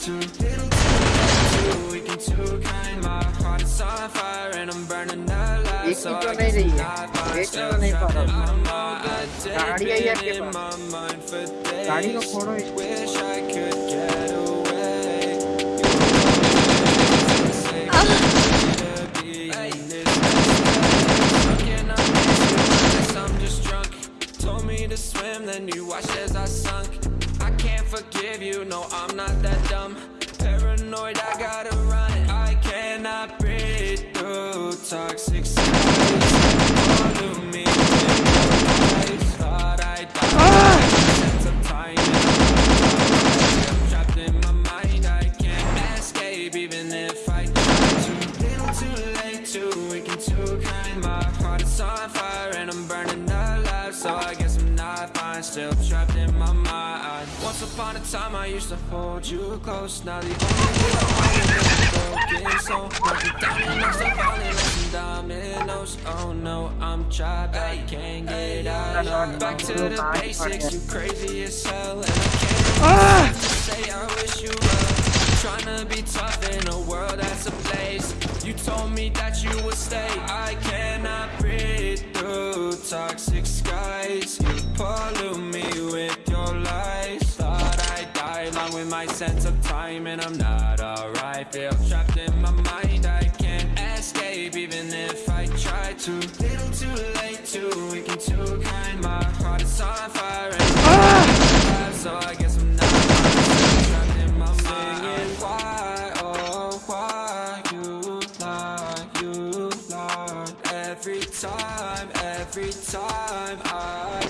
Too little, too weak and too kind. My heart is on fire and I'm burning I'm just drunk. Told me to swim, then you watched as I sunk. I can't forgive you, no, I'm not that dumb. Paranoid, I gotta run. I cannot breathe through toxic skies. Follow me Still trapped in my mind. Once upon a time, I used to hold you close. Now the only thing I'm holding is a broken soul. Broken down and I'm falling like some dominoes. Oh no, I'm trapped, I can't get out. Back to the basics, you crazy as hell, and I can't ah! say I wish you well. Trying to be tough in a world that's a place. You told me that you would stay. I cannot breathe through toxic skies. Pollute me with your lies. Thought I died along with my sense of time, and I'm not alright. Feel trapped in my mind. I can't escape even if I try to. Little too late, too weak and too kind. My heart is on fire, and ah! I'm so I guess I'm not. Trapped in my mind. Why, oh, why you lie, you lie Every time, every time I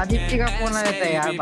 Aditya का phone आ जाता है यार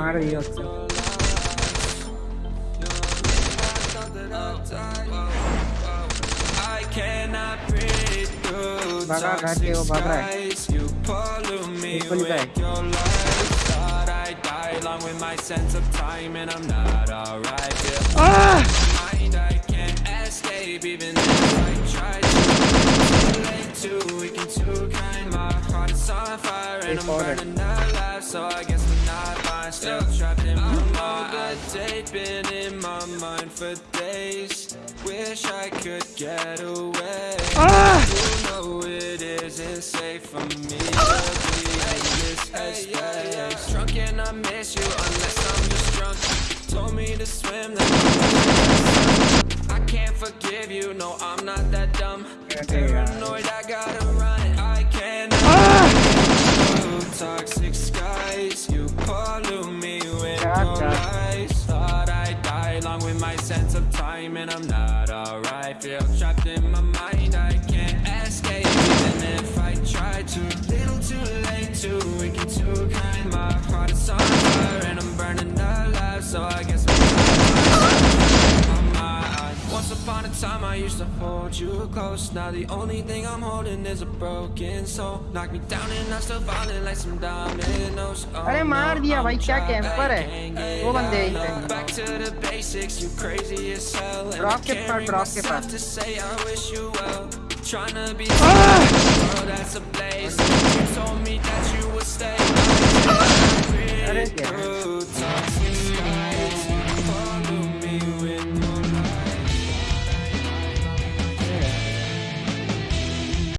Are yok. भागा घर पे वो भाग रहा है बिल्कुल I'm not alright Been in my mind for days. Wish I could get away. You know it isn't safe for me to be in this headspace. Drunk and I miss you unless I'm just drunk. Told me to swim, I can't forgive you. No, I'm not that dumb. Paranoid, I gotta run. I cannot. Ah! Toxic skies, you pollute me with Shut your lies. late, too weak and too kind. My heart is on fire, and I'm burning alive, so I guess I'm my mind. Once upon a time, I I used to hold you close. Now the only thing I'm holding is a broken soul. Knock me down and I'm still falling like some dominoes. Oh, अरे मार दिया भाई क्या camper है वो बंदे यहीं पे Back to the basics, you crazy as hell. And I Rock के can't पास, bring rock के myself pass. to say I wish you well. Tryna be oh, that's a place. You you told me that you would stay.